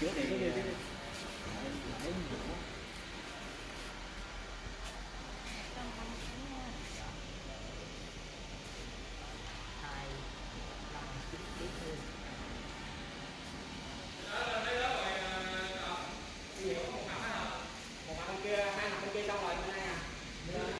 chữa đưa